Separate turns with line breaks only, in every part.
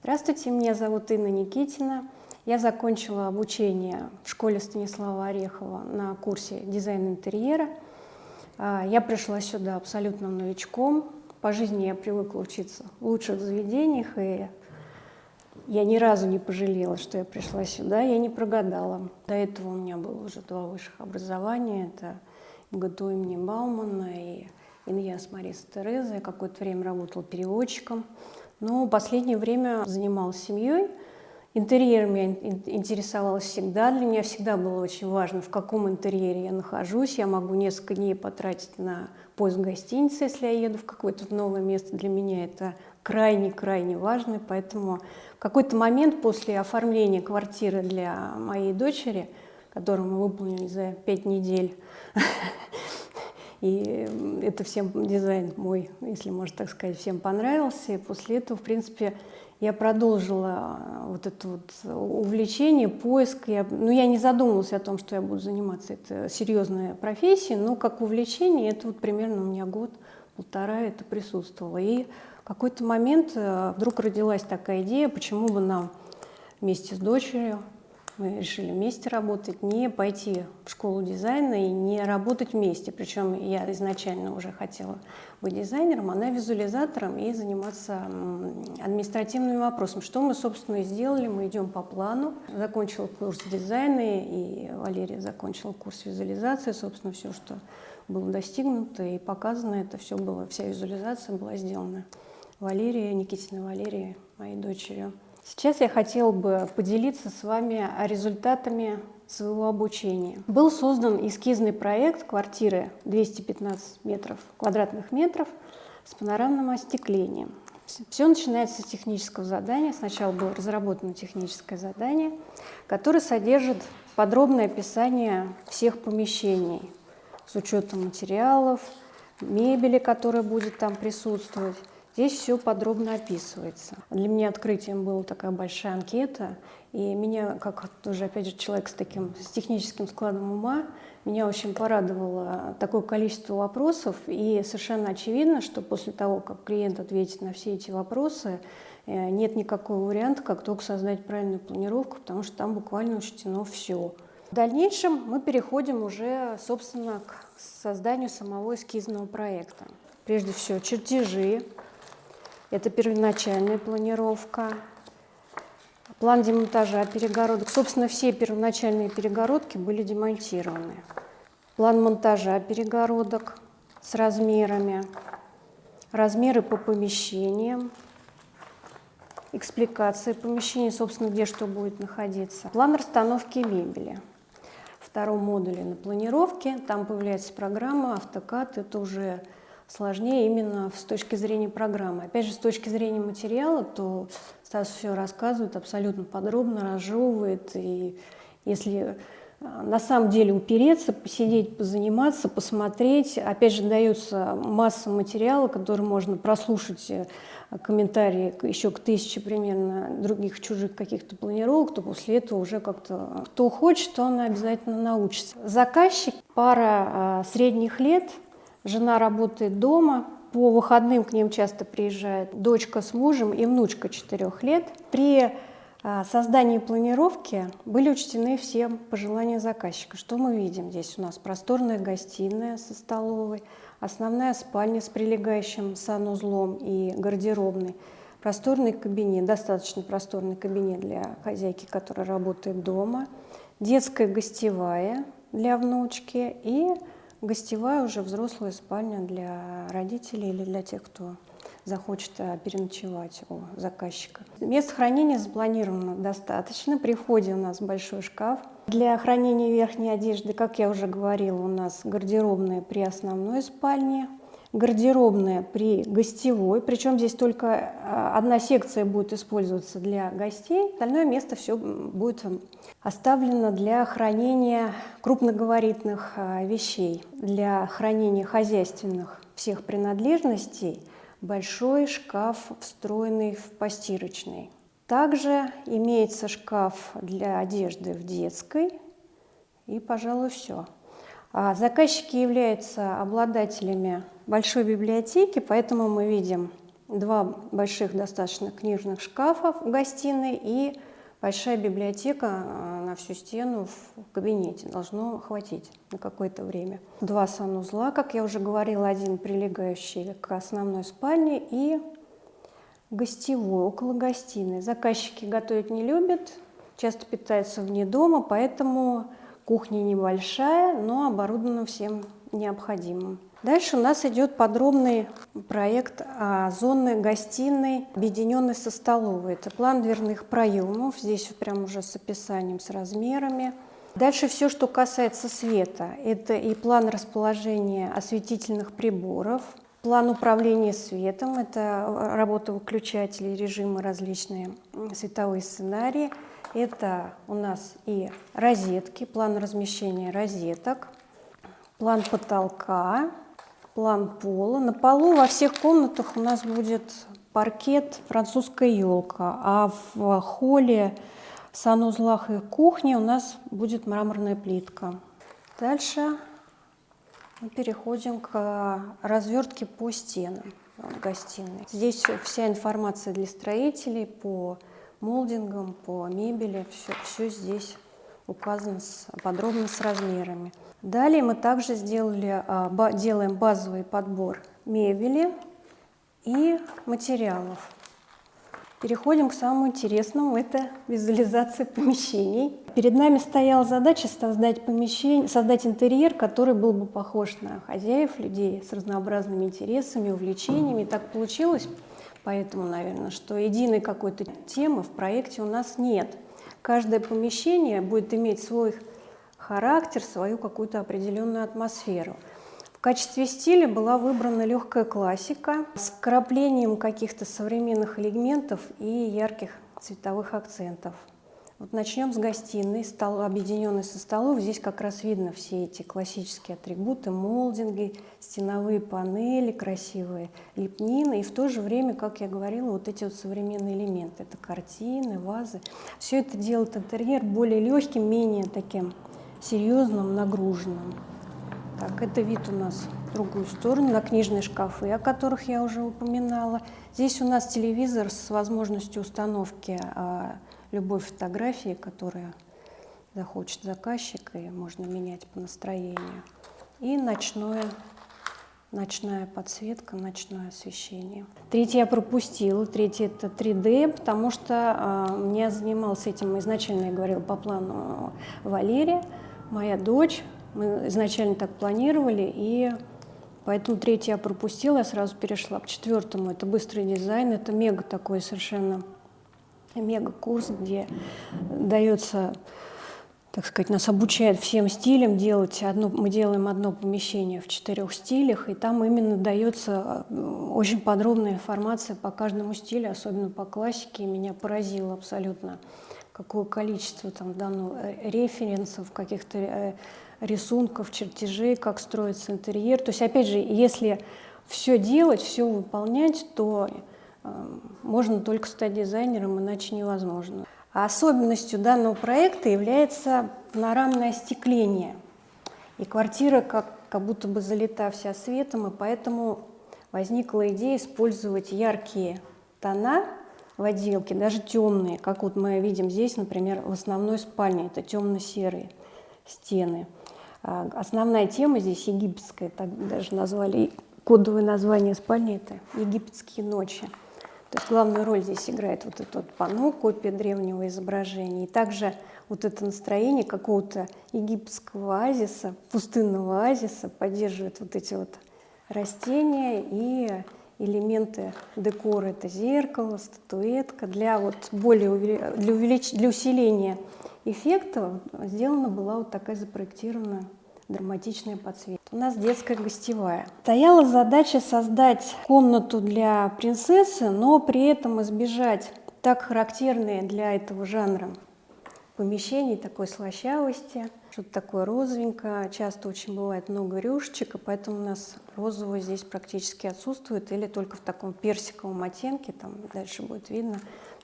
Здравствуйте, меня зовут Инна Никитина. Я закончила обучение в школе Станислава Орехова на курсе дизайн интерьера. А, я пришла сюда абсолютно новичком. По жизни я привыкла учиться в лучших заведениях, и я ни разу не пожалела, что я пришла сюда, я не прогадала. До этого у меня было уже два высших образования. Это МГТУ имени Баумана и Иньяс Мариса Тереза. Я какое-то время работала переводчиком. Но в последнее время занималась семьей. Интерьером я интересовалась всегда. Для меня всегда было очень важно, в каком интерьере я нахожусь. Я могу несколько дней потратить на поиск гостиницы, если я еду в какое-то новое место. Для меня это крайне-крайне важно. Поэтому в какой-то момент после оформления квартиры для моей дочери, которую мы выполнили за пять недель, И это всем дизайн мой, если можно так сказать, всем понравился. И после этого, в принципе, я продолжила вот это вот увлечение, поиск. Я, ну, я не задумывалась о том, что я буду заниматься. Это серьезная профессия, но как увлечение это вот примерно у меня год, полтора это присутствовало. И в какой-то момент э, вдруг родилась такая идея, почему бы нам вместе с дочерью мы решили вместе работать, не пойти в школу дизайна и не работать вместе. Причем я изначально уже хотела быть дизайнером, она визуализатором и заниматься административными вопросами. Что мы, собственно, и сделали. Мы идем по плану. Закончила курс дизайна, и Валерия закончила курс визуализации. Собственно, все, что было достигнуто и показано, это все было, вся визуализация была сделана. Валерия, Никитина Валерия, моей дочерью. Сейчас я хотела бы поделиться с вами результатами своего обучения. Был создан эскизный проект квартиры 215 метров, квадратных метров с панорамным остеклением. Все начинается с технического задания. Сначала было разработано техническое задание, которое содержит подробное описание всех помещений с учетом материалов, мебели, которая будет там присутствовать, Здесь все подробно описывается. Для меня открытием была такая большая анкета, и меня, как тоже, опять же, человек с таким с техническим складом ума, меня очень порадовало такое количество вопросов, и совершенно очевидно, что после того, как клиент ответит на все эти вопросы, э, нет никакого варианта, как только создать правильную планировку, потому что там буквально учтено все. В дальнейшем мы переходим уже, собственно, к созданию самого эскизного проекта. Прежде всего, чертежи, это первоначальная планировка, план демонтажа перегородок. Собственно, все первоначальные перегородки были демонтированы. План монтажа перегородок с размерами, размеры по помещениям, экспликация помещения, собственно, где что будет находиться. План расстановки мебели. В втором модуле на планировке там появляется программа AutoCAD, это уже сложнее именно с точки зрения программы. Опять же, с точки зрения материала, то Стас все рассказывает абсолютно подробно, разжевывает. И если а, на самом деле упереться, посидеть, позаниматься, посмотреть. Опять же, дается масса материала, который можно прослушать э, комментарии еще к тысяче примерно других чужих каких-то планировок, то после этого уже как-то кто хочет, то он обязательно научится. Заказчик, пара а, средних лет – Жена работает дома, по выходным к ним часто приезжает дочка с мужем и внучка 4 лет. При а, создании планировки были учтены все пожелания заказчика. Что мы видим здесь? У нас просторная гостиная со столовой, основная спальня с прилегающим санузлом и гардеробной, просторный кабинет, достаточно просторный кабинет для хозяйки, которая работает дома, детская гостевая для внучки и Гостевая уже взрослая спальня для родителей или для тех, кто захочет э, переночевать у заказчика. Мест хранения запланировано достаточно. При входе у нас большой шкаф. Для хранения верхней одежды, как я уже говорила, у нас гардеробная при основной спальне, гардеробная при гостевой, причем здесь только э, одна секция будет использоваться для гостей, остальное место все будет оставлено для хранения крупногабаритных э, вещей, для хранения хозяйственных всех принадлежностей, большой шкаф, встроенный в постирочный. Также имеется шкаф для одежды в детской, и, пожалуй, все. А заказчики являются обладателями большой библиотеки, поэтому мы видим два больших достаточно книжных шкафа в гостиной и большая библиотека э, на всю стену в кабинете. Должно хватить на какое-то время. Два санузла, как я уже говорила, один прилегающий к основной спальне и гостевой, около гостиной. Заказчики готовить не любят, часто питаются вне дома, поэтому кухня небольшая, но оборудована всем необходимым. Дальше у нас идет подробный проект а, зоны гостиной, объединенной со столовой. Это план дверных проемов, здесь прям уже с описанием, с размерами. Дальше все, что касается света. Это и план расположения осветительных приборов, план управления светом, это работа выключателей, режимы различные, световые сценарии. Это у нас и розетки, план размещения розеток, план потолка, план пола. На полу во всех комнатах у нас будет паркет французская елка, а в холле, санузлах и кухне у нас будет мраморная плитка. Дальше мы переходим к развертке по стенам гостиной. Здесь вся информация для строителей по молдингам, по мебели, все, все здесь указано с, подробно с размерами. Далее мы также сделали, а, делаем базовый подбор мебели и материалов. Переходим к самому интересному, это визуализация помещений. Перед нами стояла задача создать, помещение, создать интерьер, который был бы похож на хозяев, людей с разнообразными интересами, увлечениями. Так получилось, поэтому, наверное, что единой какой-то темы в проекте у нас нет. Каждое помещение будет иметь свой характер, свою какую-то определенную атмосферу. В качестве стиля была выбрана легкая классика с вкраплением каких-то современных элементов и ярких цветовых акцентов. Вот начнем с гостиной, стол, объединенной со столов. Здесь как раз видно все эти классические атрибуты, молдинги, стеновые панели, красивые лепнины. И в то же время, как я говорила, вот эти вот современные элементы. Это картины, вазы. Все это делает интерьер более легким, менее таким серьезным, нагруженным. Так, это вид у нас в другую сторону, на книжные шкафы, о которых я уже упоминала. Здесь у нас телевизор с возможностью установки а, любой фотографии, которая захочет заказчик, и можно менять по настроению. И ночное, ночная подсветка, ночное освещение. Третье я пропустила. Третье это 3D, потому что э, мне занимался этим изначально, я говорила, по плану Валерия моя дочь. Мы изначально так планировали, и поэтому третий я пропустила, я сразу перешла к четвертому. Это быстрый дизайн, это мега такой совершенно мега-курс, где дается, так сказать, нас обучают всем стилям делать одно, мы делаем одно помещение в четырех стилях, и там именно дается э, очень подробная информация по каждому стилю, особенно по классике, и меня поразило абсолютно какое количество там дано э, референсов, каких-то э, рисунков, чертежей, как строится интерьер. То есть, опять же, если все делать, все выполнять, то можно только стать дизайнером, иначе невозможно. Особенностью данного проекта является панорамное остекление. И квартира как, как будто бы залита вся светом, и поэтому возникла идея использовать яркие тона в отделке, даже темные, как вот мы видим здесь, например, в основной спальне, это темно-серые стены. А, основная тема здесь египетская, так даже назвали, кодовое название спальни – это египетские ночи. То есть главную роль здесь играет вот этот вот панно, копия древнего изображения. И также вот это настроение какого-то египетского оазиса, пустынного оазиса поддерживает вот эти вот растения и элементы декора. Это зеркало, статуэтка. Для, вот более, для, увелич... для усиления эффекта сделана была вот такая запроектированная драматичная подсветка. У нас детская гостевая. Стояла задача создать комнату для принцессы, но при этом избежать так характерные для этого жанра помещений, такой слащавости, что-то такое розовенькое. Часто очень бывает много рюшечек, и поэтому у нас розового здесь практически отсутствует, или только в таком персиковом оттенке, там дальше будет видно,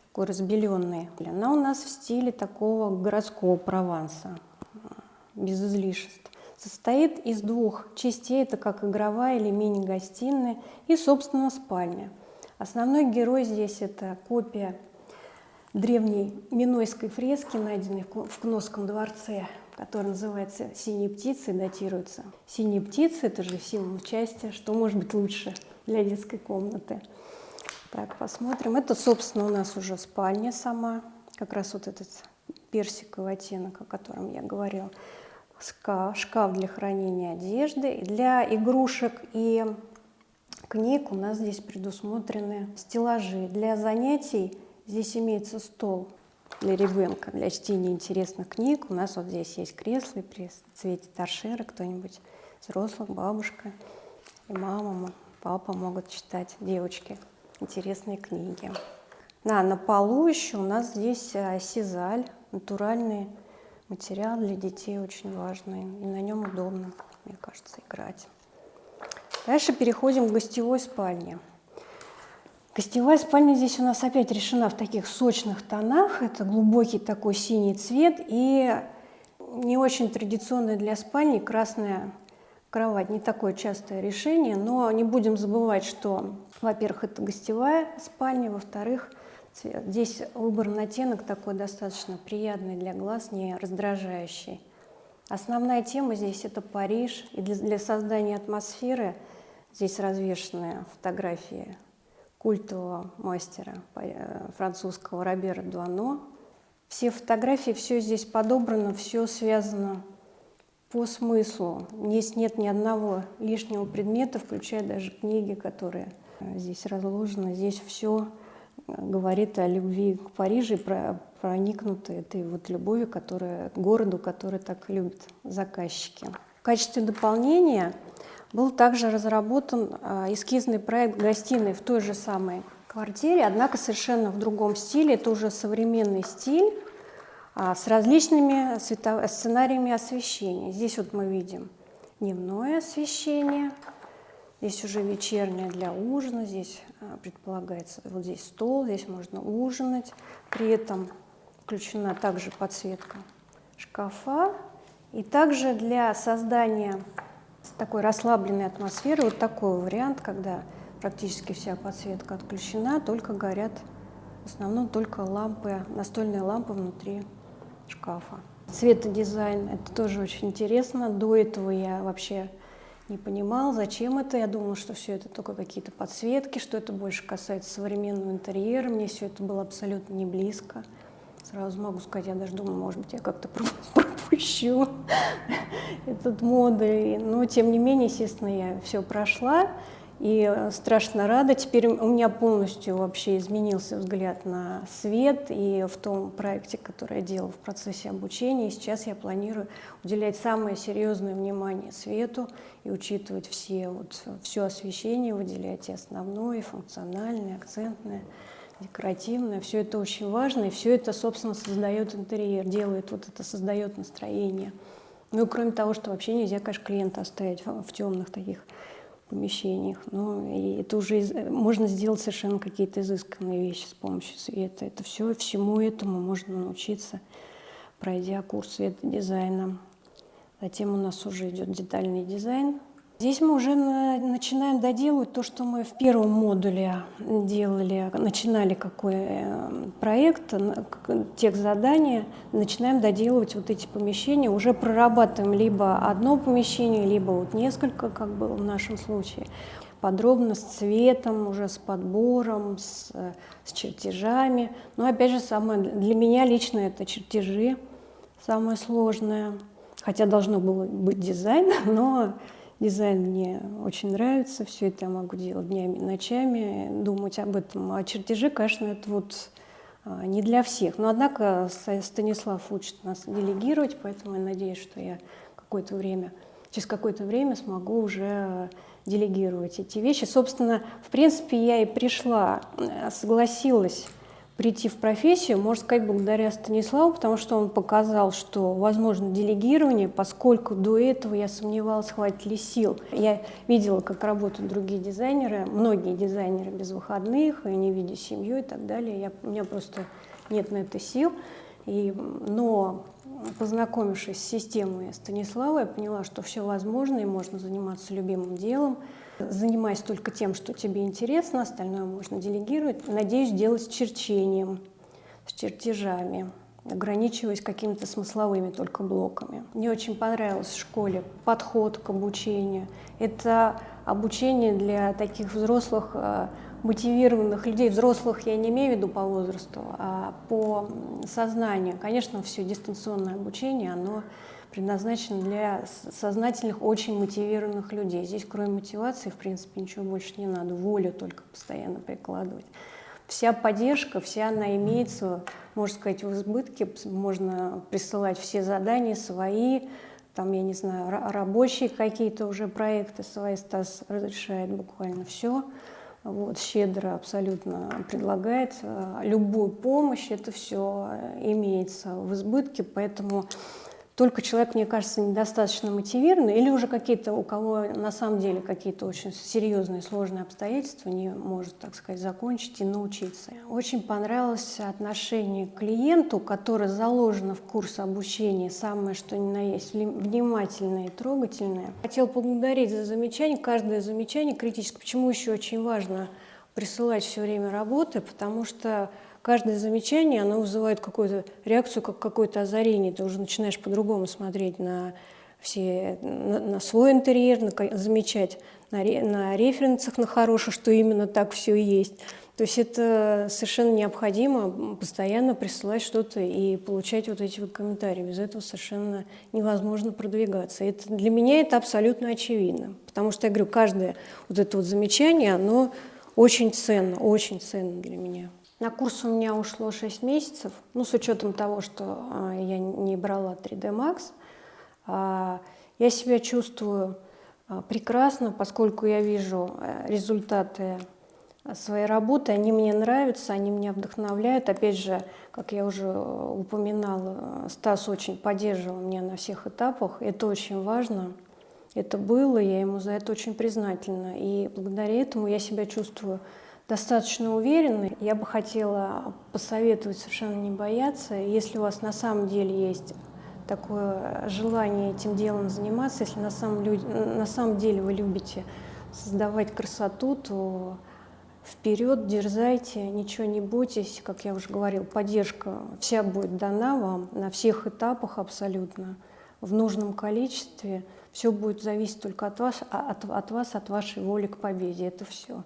такой разбеленный. Она у нас в стиле такого городского Прованса, без излишеств. Состоит из двух частей, это как игровая или мини-гостиная и, собственно, спальня. Основной герой здесь это копия древней минойской фрески, найденной в Кносском дворце, которая называется «Синие птицы» и датируется. Синие птицы – это же символ счастья, что может быть лучше для детской комнаты. Так, посмотрим. Это, собственно, у нас уже спальня сама, как раз вот этот персиковый оттенок, о котором я говорила. Шкаф для хранения одежды. Для игрушек и книг у нас здесь предусмотрены стеллажи. Для занятий здесь имеется стол для ребенка, для чтения интересных книг. У нас вот здесь есть кресло при цвете торшера, кто-нибудь взрослых, бабушка и мама, папа могут читать, девочки, интересные книги. Да, на полу еще у нас здесь э, сизаль, натуральный материал для детей очень важный. И на нем удобно, мне кажется, играть. Дальше переходим к гостевой спальне. Гостевая спальня здесь у нас опять решена в таких сочных тонах. Это глубокий такой синий цвет и не очень традиционная для спальни красная кровать. Не такое частое решение, но не будем забывать, что, во-первых, это гостевая спальня, во-вторых, здесь выбранный оттенок такой достаточно приятный для глаз, не раздражающий. Основная тема здесь это Париж, и для, для создания атмосферы – Здесь развешаны фотографии культового мастера э, французского Робера Дуано. Все фотографии, все здесь подобрано, все связано по смыслу. Здесь нет ни одного лишнего предмета, включая даже книги, которые э, здесь разложены. Здесь все э, говорит о любви к Парижу, про, проникнуты этой вот любовью, которая, городу, который так любят заказчики. В качестве дополнения был также разработан а, эскизный проект гостиной в той же самой квартире, однако совершенно в другом стиле. Это уже современный стиль а, с различными сценариями освещения. Здесь вот мы видим дневное освещение, здесь уже вечернее для ужина, здесь а, предполагается вот здесь стол, здесь можно ужинать. При этом включена также подсветка шкафа. И также для создания такой расслабленной атмосферой. Вот такой вариант, когда практически вся подсветка отключена, только горят в основном только лампы, настольные лампы внутри шкафа. Цветодизайн – это тоже очень интересно. До этого я вообще не понимал, зачем это. Я думала, что все это только какие-то подсветки, что это больше касается современного интерьера. Мне все это было абсолютно не близко. Сразу могу сказать, я даже думаю, может быть, я как-то пропущу этот модуль. Но, тем не менее, естественно, я все прошла. И страшно рада. Теперь у меня полностью вообще изменился взгляд на свет. И в том проекте, который я делала в процессе обучения, сейчас я планирую уделять самое серьезное внимание свету и учитывать все, вот, все освещение, выделять и основное, и функциональное, акцентное декоративное, все это очень важно, и все это, собственно, создает интерьер, делает вот это, создает настроение. Ну и кроме того, что вообще нельзя, конечно, клиента оставить в темных таких помещениях. Но это уже можно сделать совершенно какие-то изысканные вещи с помощью света. Это все, всему этому можно научиться, пройдя курс светодизайна. Затем у нас уже идет детальный дизайн, Здесь мы уже начинаем доделывать то, что мы в первом модуле делали, начинали какой э, проект, тех задания, начинаем доделывать вот эти помещения, уже прорабатываем либо одно помещение, либо вот несколько, как было в нашем случае, подробно с цветом, уже с подбором, с, с чертежами. Но опять же, самое, для меня лично это чертежи, самое сложное, хотя должно было быть дизайн, но Дизайн мне очень нравится, все это я могу делать днями, ночами, думать об этом. А чертежи, конечно, это вот а, не для всех. Но, однако, Станислав учит нас делегировать, поэтому я надеюсь, что я какое-то время, через какое-то время смогу уже делегировать эти вещи. Собственно, в принципе, я и пришла, э, согласилась прийти в профессию, можно сказать, благодаря Станиславу, потому что он показал, что возможно делегирование, поскольку до этого я сомневалась, хватит ли сил. Я видела, как работают другие дизайнеры, многие дизайнеры без выходных, и не видя семью и так далее. Я, у меня просто нет на это сил. И, но познакомившись с системой Станислава, я поняла, что все возможно, и можно заниматься любимым делом, Занимайся только тем, что тебе интересно, остальное можно делегировать. Надеюсь, делать с черчением, с чертежами ограничиваясь какими-то смысловыми только блоками. Мне очень понравилось в школе подход к обучению. Это обучение для таких взрослых, э, мотивированных людей. Взрослых я не имею в виду по возрасту, а по сознанию. Конечно, все дистанционное обучение, оно предназначено для сознательных, очень мотивированных людей. Здесь, кроме мотивации, в принципе, ничего больше не надо. Волю только постоянно прикладывать вся поддержка, вся она имеется, можно сказать, в избытке. Можно присылать все задания свои, там, я не знаю, рабочие какие-то уже проекты свои. Стас разрешает буквально все. Вот, щедро абсолютно предлагает любую помощь, это все имеется в избытке, поэтому только человек, мне кажется, недостаточно мотивированный, или уже какие-то, у кого на самом деле какие-то очень серьезные, сложные обстоятельства не может, так сказать, закончить и научиться. Очень понравилось отношение к клиенту, которое заложено в курс обучения, самое что ни на есть, внимательное и трогательное. Хотел поблагодарить за замечание, каждое замечание критическое. Почему еще очень важно присылать все время работы, потому что каждое замечание, оно вызывает какую-то реакцию, как какое-то озарение. Ты уже начинаешь по-другому смотреть на, все, на, на свой интерьер, на, замечать на, на референсах, на хороших, что именно так все есть. То есть это совершенно необходимо постоянно присылать что-то и получать вот эти вот комментарии. Без этого совершенно невозможно продвигаться. Это, для меня это абсолютно очевидно. Потому что, я говорю, каждое вот это вот замечание, оно очень ценно, очень ценно для меня. На курс у меня ушло 6 месяцев, ну, с учетом того, что а, я не брала 3D Max. А, я себя чувствую а, прекрасно, поскольку я вижу э, результаты своей работы, они мне нравятся, они меня вдохновляют. Опять же, как я уже упоминала, Стас очень поддерживал меня на всех этапах, это очень важно. Это было, я ему за это очень признательна. И благодаря этому я себя чувствую достаточно уверены. Я бы хотела посоветовать совершенно не бояться. Если у вас на самом деле есть такое желание этим делом заниматься, если на самом, на самом деле вы любите создавать красоту, то вперед, дерзайте, ничего не бойтесь. Как я уже говорил, поддержка вся будет дана вам на всех этапах абсолютно, в нужном количестве. Все будет зависеть только от вас, от, от вас, от вашей воли к победе. Это все.